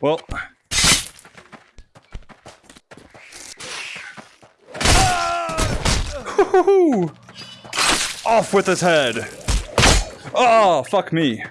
Well. Off with his head. Oh, fuck me.